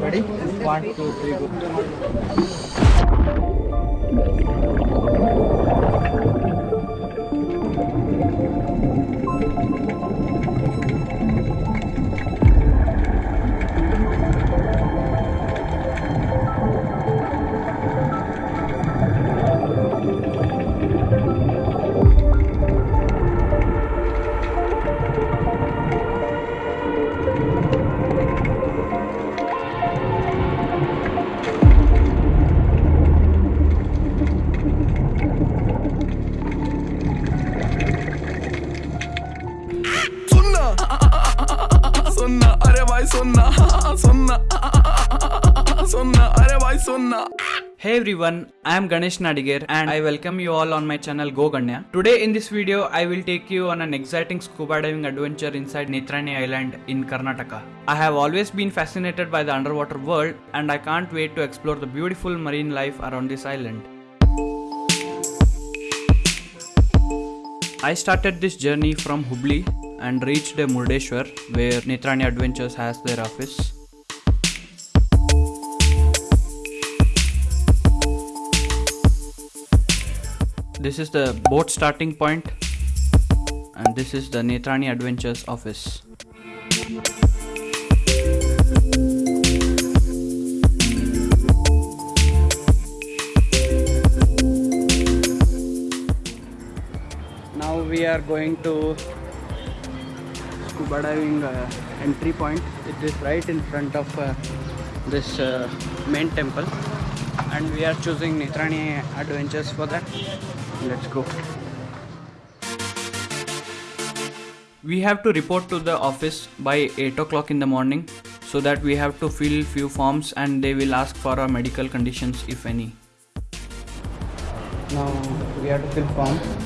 Ready? One, two, three, go. Hey everyone, I am Ganesh Nadiger and I welcome you all on my channel Go Ganya. Today in this video, I will take you on an exciting scuba diving adventure inside Netrani Island in Karnataka. I have always been fascinated by the underwater world and I can't wait to explore the beautiful marine life around this island. I started this journey from Hubli and reached Murdeshwar where Netrani Adventures has their office. This is the boat starting point and this is the Netrani Adventures office. Now we are going to scuba diving uh, entry point. It is right in front of uh, this uh, main temple and we are choosing Netrani Adventures for that. Let's go. We have to report to the office by 8 o'clock in the morning so that we have to fill few forms and they will ask for our medical conditions if any. Now we have to fill form.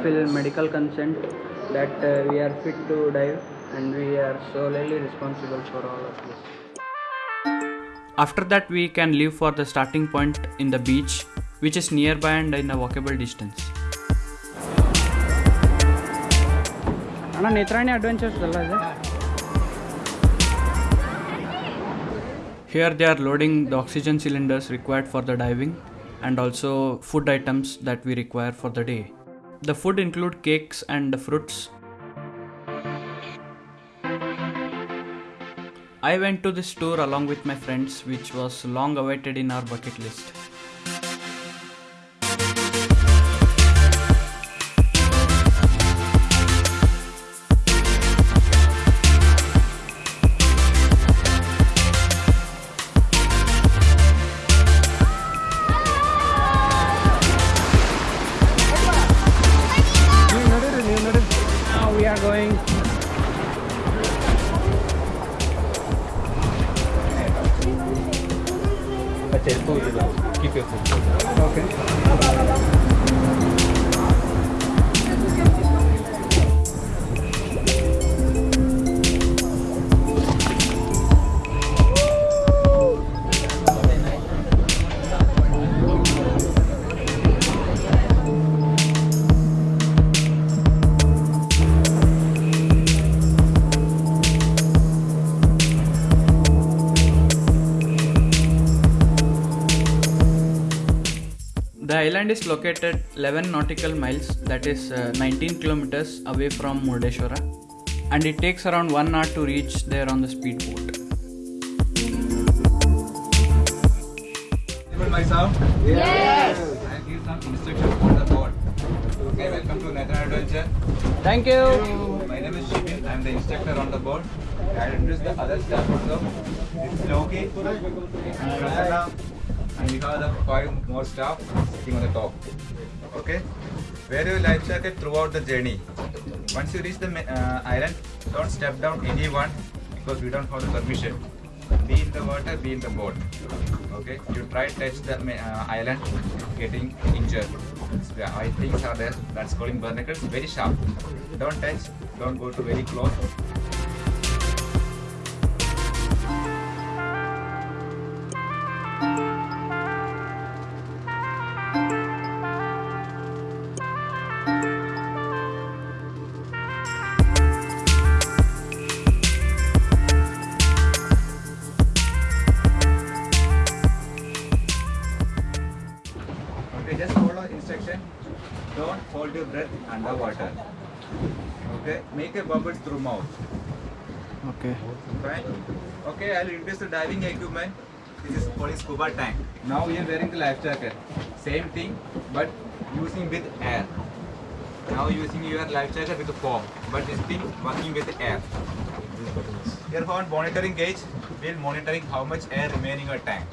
uh, we have to fill medical consent that uh, we are fit to dive and we are solely responsible for all of this. After that, we can leave for the starting point in the beach, which is nearby and in a walkable distance. ಅಣ್ಣ Netrani adventures ಅಲ್ಲ ಇದೆ Here they are loading the oxygen cylinders required for the diving and also food items that we require for the day. The food include cakes and fruits. I went to this tour along with my friends which was long awaited in our bucket list. Keep your food. Okay. Island is located 11 nautical miles, that is uh, 19 kilometers away from Murdeshwara, and it takes around 1 hour to reach there on the speedboat. Able myself? Yes. I'll give some instructions on the board. Okay, welcome to Netrani Adventure. Thank you! My name is Shibin. I'm the instructor on the board. I'll introduce the other staff also. This is Loki, Prasanna, and have the five more staff sitting on the top. Okay? Wear your life jacket throughout the journey. Once you reach the uh, island, don't step down anyone because we don't have the permission. Be in the water, be in the boat. Okay? You try to touch the uh, island, getting injured. So, I things are there. That's calling barnacles. Very sharp. Don't touch. Don't go to very close. Underwater. Okay, make a bubbles through mouth. Okay. Fine. Okay, I'll introduce the diving equipment. This is called scuba tank. Now we are wearing the life jacket. Same thing, but using with air. Now using your life jacket with the foam, but this thing working with air. Here on monitoring gauge, we'll monitoring how much air remaining in your tank.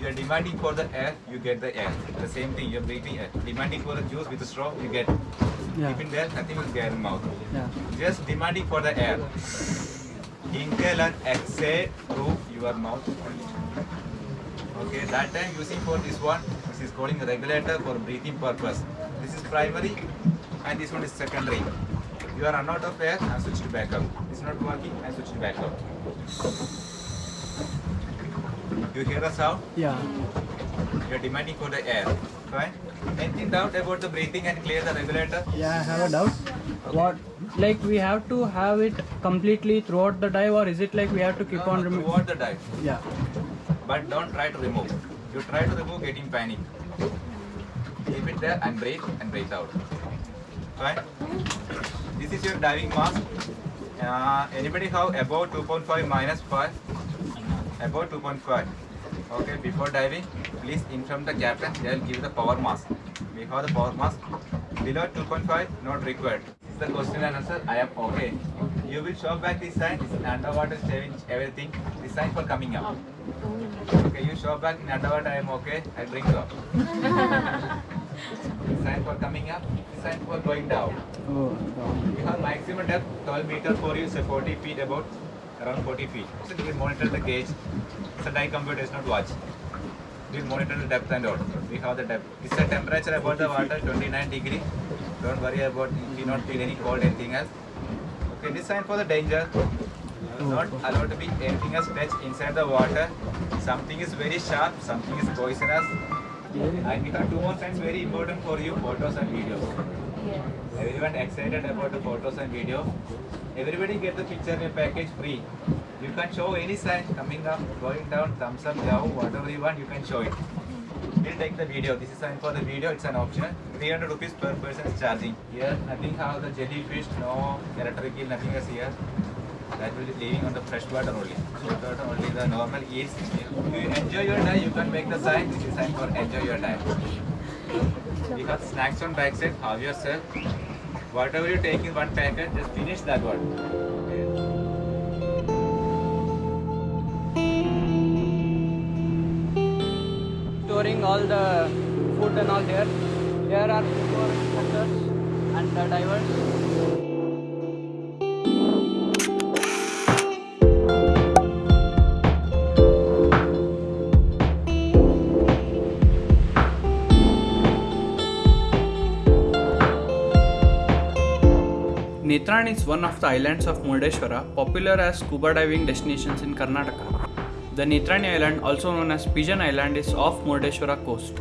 You are demanding for the air, you get the air. The same thing, you're breathing air. Demanding for the juice with the straw, you get. Yeah. In there, nothing will get in mouth. Yeah. Just demanding for the air. Inhale and exhale through your mouth only. Okay, that time using for this one, this is calling a regulator for breathing purpose. This is primary and this one is secondary. You are run out of air I switch to backup. It's not working I switch to backup. You hear the sound? Yeah. You are demanding for the air. Fine. Anything doubt about the breathing and clear the regulator? Yeah, I have a doubt. What, like, we have to have it completely throughout the dive, or is it like we have to keep No, on no, removing? throughout the dive. Yeah. but don't try to remove. You try to remove, getting panic. Keep it there and breathe and breathe out. Fine. This is your diving mask. Uh, anybody have above 2.5 minus 5? Above 2.5. Okay, before diving, please inform the captain. They will give the power mask. We have the power mask. Below 2.5, not required. This is the question and answer. I am okay. You will show back this sign. This is underwater saving everything. This sign for coming up. Okay, you show back in underwater. I am okay. I you up. This sign for coming up. This sign for going down. Oh, We have maximum depth 12 meter for you, so 40 feet about around 40 feet. So we will monitor the gauge. Die computer does not watch. We will monitor the depth and all. We have the depth. It's the temperature about the water 29 degree. Don't worry about if you not feel any cold anything else. Okay, this sign for the danger. Not allowed to be anything else touch inside the water. Something is very sharp, something is poisonous. And we have two more signs very important for you, photos and videos. Everyone excited about the photos and video. Everybody get the picture in package free. You can show any sign coming up, going down, thumbs up, down, whatever you want, you can show it. We'll take the video. This is sign for the video. It's an option. 300 rupees per person is charging. Here, nothing have the jellyfish, no electric eel, nothing is here. That will be living on the fresh water only. Salt water only the normal eels. If you enjoy your dive, you can make the sign. This is sign for enjoy your dive. We have snacks on backside. Have yourself. Whatever you take in one packet, just finish that one. Storing all the food and all there. Here are four instructors and the divers. Netran is one of the islands of Murdeshwara, popular as scuba diving destinations in Karnataka. The Netrani Island, also known as Pigeon Island, is off Murdeshwara coast.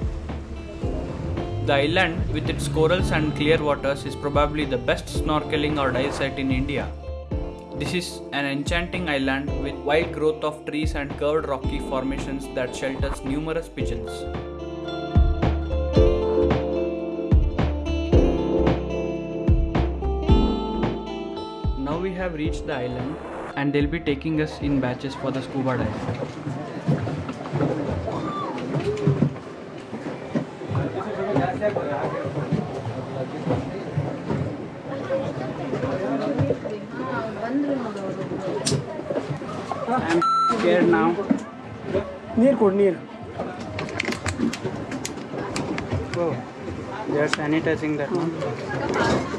The island, with its corals and clear waters, is probably the best snorkeling or dive site in India. This is an enchanting island with wild growth of trees and curved rocky formations that shelters numerous pigeons. Have reached the island and they'll be taking us in batches for the scuba dive. I'm scared now. Near code near. Oh, they are sanitizing that one.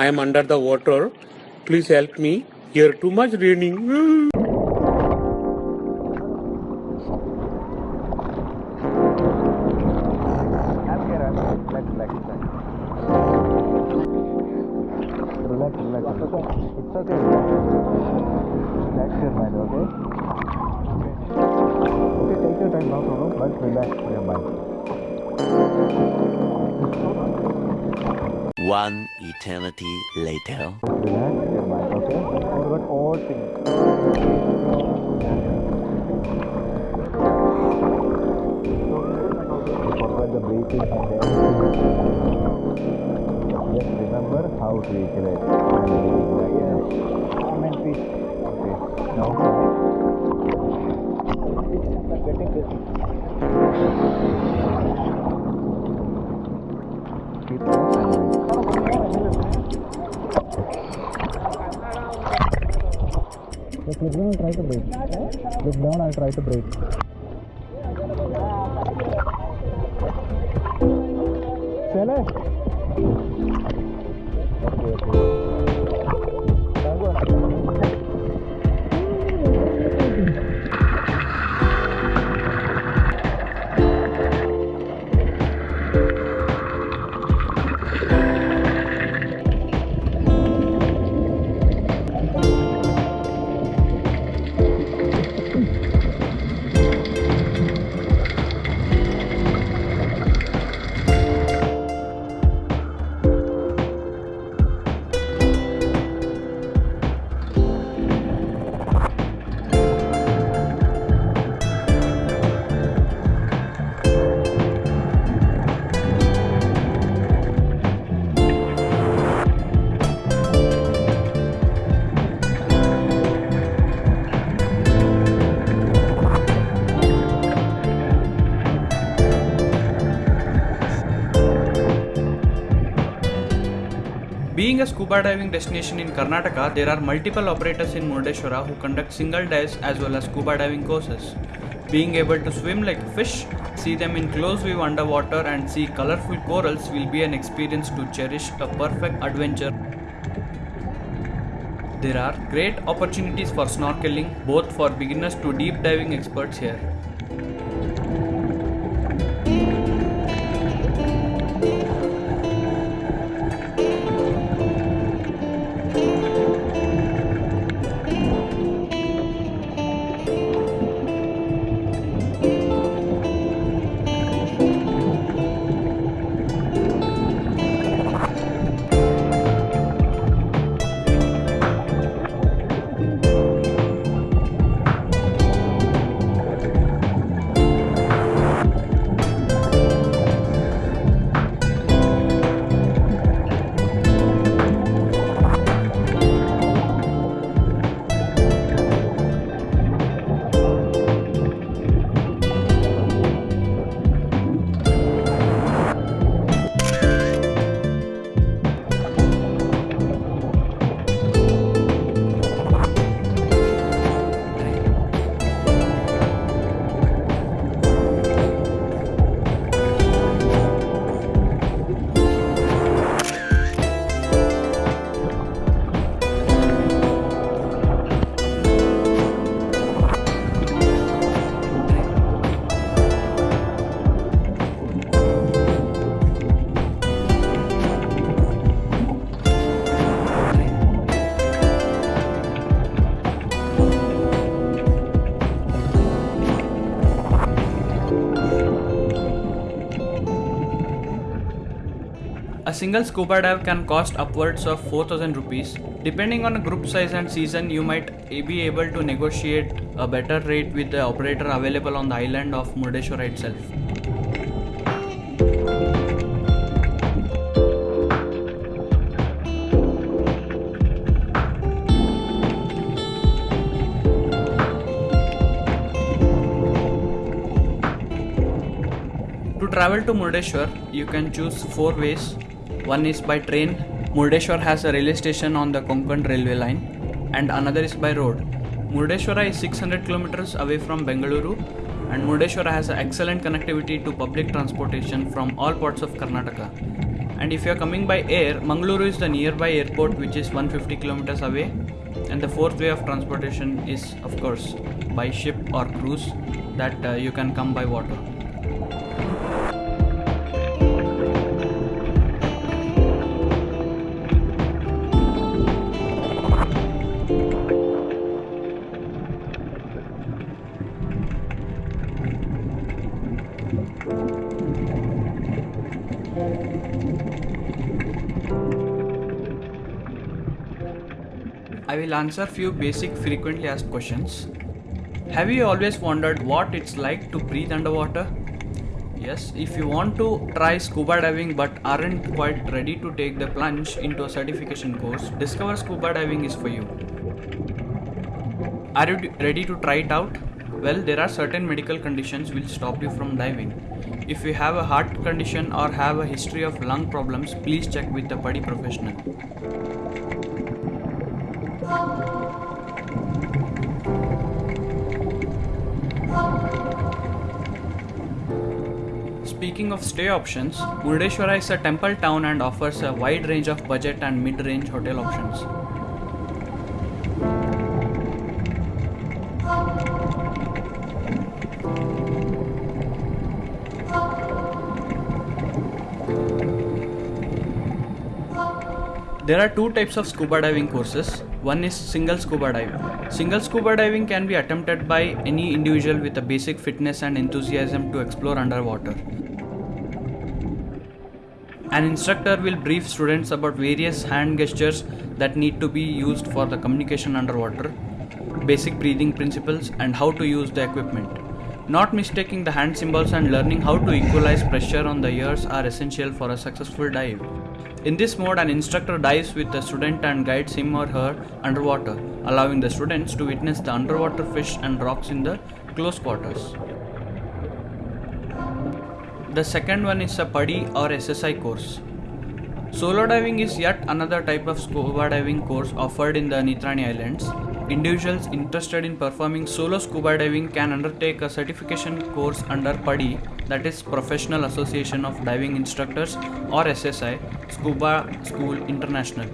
I am under the water. Please help me. Here too much raining. breathing and everything. Just remember how to equilibrate and everything like that. Calm and peace. Okay. Now. And try to breathe. Look down and try to breathe. Being a scuba diving destination in Karnataka, there are multiple operators in Murdeshwara who conduct single dives as well as scuba diving courses. Being able to swim like fish, see them in close view underwater, and see colorful corals will be an experience to cherish a perfect adventure. There are great opportunities for snorkeling, both for beginners to deep diving experts here. A single scuba dive can cost upwards of 4000 rupees. Depending on group size and season, you might be able to negotiate a better rate with the operator available on the island of Murdeshwara itself. To travel to Murdeshwar, you can choose four ways. One is by train. Murdeshwar has a railway station on the Konkan railway line, and another is by road. Murdeshwara is 600 kilometers away from Bengaluru, and Murdeshwara has excellent connectivity to public transportation from all parts of Karnataka. And if you are coming by air, Mangaluru is the nearby airport, which is 150 kilometers away. And the fourth way of transportation is, of course, by ship or cruise that uh, you can come by water. Will answer few basic frequently asked questions. Have you always wondered what it's like to breathe underwater? Yes, if you want to try scuba diving but aren't quite ready to take the plunge into a certification course, Discover Scuba Diving is for you. Are you ready to try it out? Well, there are certain medical conditions will stop you from diving. If you have a heart condition or have a history of lung problems, please check with a PADI professional. Speaking of stay options, Murdeshwara is a temple town and offers a wide range of budget and mid-range hotel options. There are two types of scuba diving courses. One is single scuba diving. Single scuba diving can be attempted by any individual with a basic fitness and enthusiasm to explore underwater. An instructor will brief students about various hand gestures that need to be used for the communication underwater, basic breathing principles, and how to use the equipment. Not mistaking the hand symbols and learning how to equalize pressure on the ears are essential for a successful dive. In this mode, an instructor dives with the student and guides him or her underwater, allowing the students to witness the underwater fish and rocks in the close quarters. The second one is a PADI or SSI course. Solo diving is yet another type of scuba diving course offered in the Netrani Islands. Individuals interested in performing solo scuba diving can undertake a certification course under PADI that is Professional Association of Diving Instructors or SSI, Scuba School International.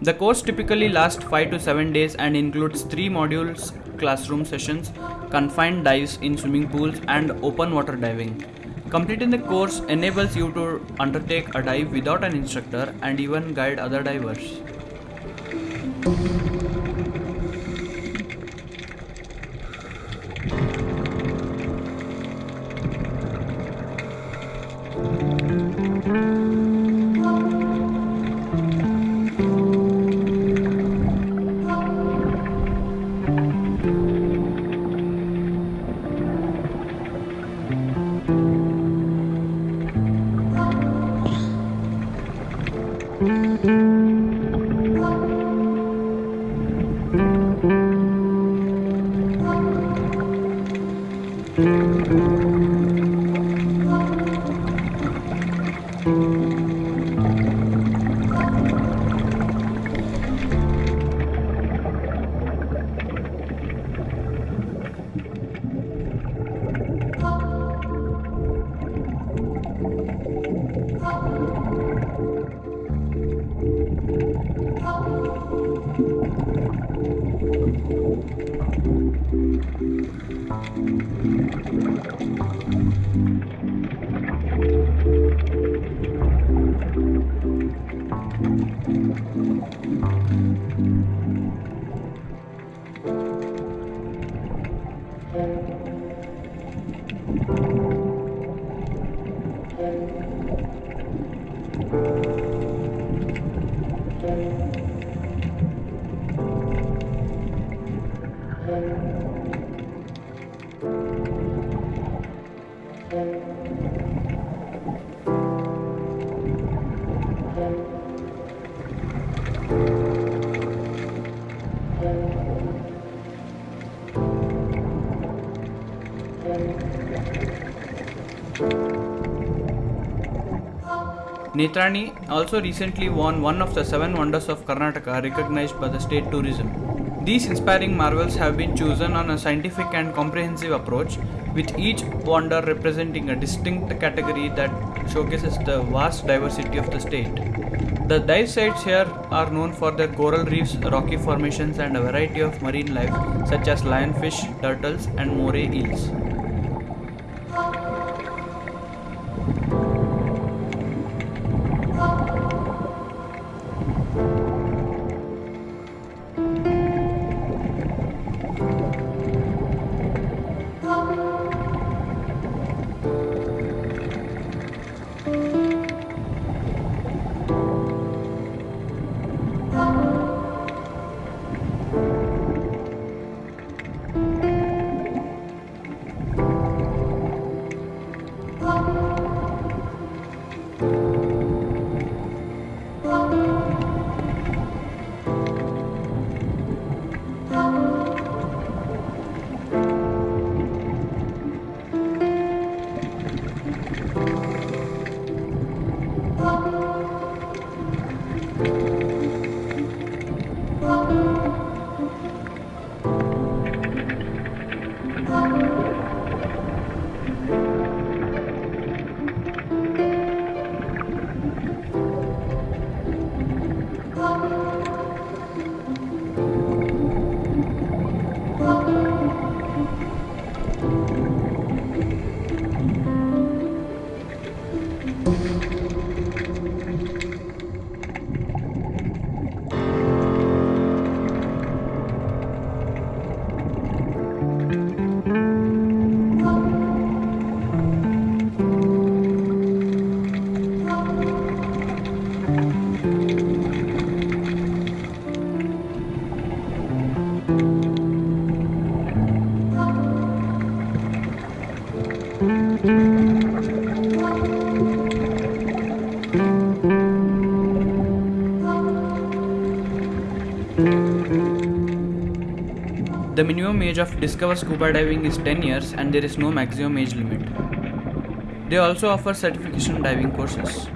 The course typically lasts 5 to 7 days and includes 3 modules, classroom sessions, confined dives in swimming pools, and open water diving. Completing the course enables you to undertake a dive without an instructor and even guide other divers. Netrani also recently won one of the seven wonders of Karnataka recognized by the state tourism. These inspiring marvels have been chosen on a scientific and comprehensive approach, with each wonder representing a distinct category that showcases the vast diversity of the state. The dive sites here are known for their coral reefs, rocky formations, and a variety of marine life such as lionfish, turtles, and moray eels. Minimum age of Discover Scuba Diving is 10 years and there is no maximum age limit. They also offer certification diving courses.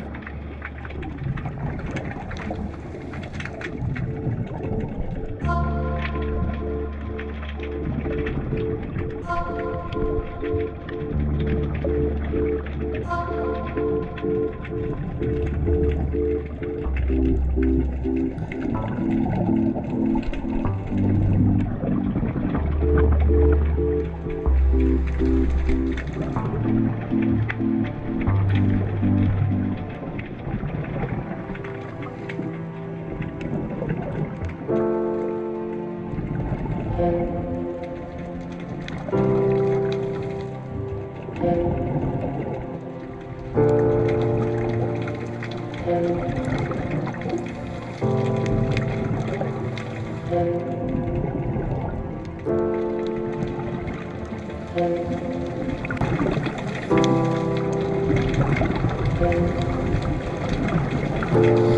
Thank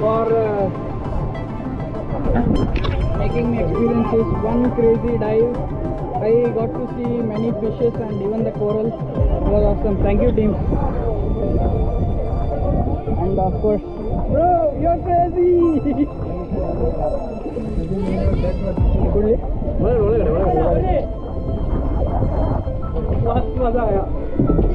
for uh, making me experience this fun, crazy dive. I got to see many fishes and even the coral. It was awesome. Thank you, team. And of course, bro, you're crazy. मस्त मजा आया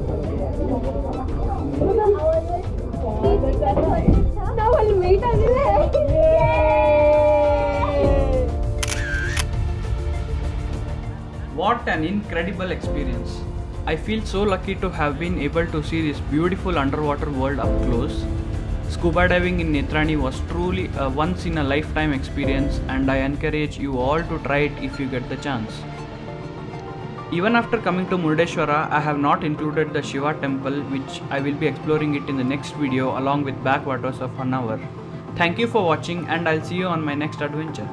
ನಾವು ಅಲ್ಲಿ meet ಆಗಿಲ್ಲ What an incredible experience! I feel so lucky to have been able to see this beautiful underwater world up close. Scuba diving in Netrani was truly a once in a lifetime experience, and I encourage you all to try it if you get the chance. Even after coming to Murdeshwara, I have not included the Shiva temple, which I will be exploring it in the next video along with backwaters of Honavar. Thank you for watching, and I'll see you on my next adventure.